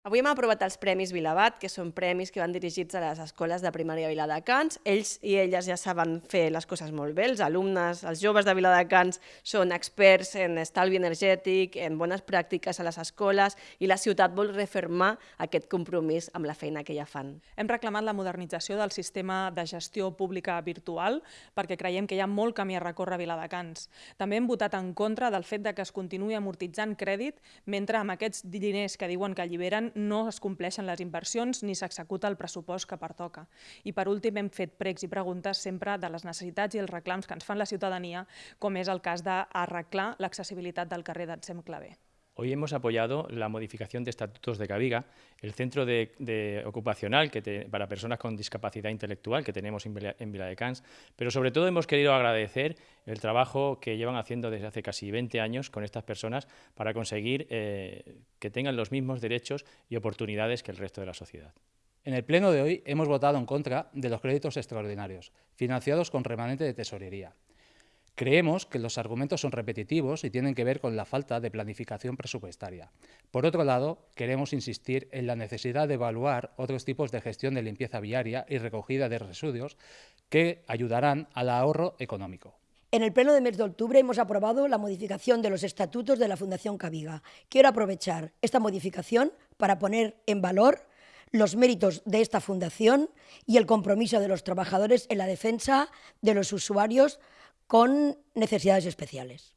Avui hem aprovat els Premis Vilabat, que són premis que van dirigits a les escoles de primària de Viladecans. Ells i elles ja saben fer les coses molt bé, els alumnes, els joves de Viladecans són experts en estalvi energètic, en bones pràctiques a les escoles i la ciutat vol refermar aquest compromís amb la feina que ja fan. Hem reclamat la modernització del sistema de gestió pública virtual perquè creiem que hi ha molt camí a recórrer a Viladecans. També hem votat en contra del fet de que es continuï amortitzant crèdit mentre amb aquests diners que diuen que alliberen no es compleixen les inversions ni s'executa el pressupost que pertoca. I per últim hem fet pregs i preguntes sempre de les necessitats i els reclams que ens fan la ciutadania, com és el cas d'arreglar l'accessibilitat del carrer d'Ensem Clavé. Hoy hemos apoyado la modificación de estatutos de Caviga, el centro de, ocupacional que para personas con discapacidad intelectual que tenemos en, Vila, de Cans, pero sobre todo hemos querido agradecer el trabajo que llevan haciendo desde hace casi 20 años con estas personas para conseguir eh, que tengan los mismos derechos y oportunidades que el resto de la sociedad. En el pleno de hoy hemos votado en contra de los créditos extraordinarios, financiados con remanente de tesorería. Creemos que los argumentos son repetitivos y tienen que ver con la falta de planificación presupuestaria. Por otro lado, queremos insistir en la necesidad de evaluar otros tipos de gestión de limpieza viaria y recogida de residuos que ayudarán al ahorro económico. En el pleno de mes de octubre hemos aprobado la modificación de los estatutos de la Fundación Caviga. Quiero aprovechar esta modificación para poner en valor los méritos de esta fundación y el compromiso de los trabajadores en la defensa de los usuarios con necesidades especiales.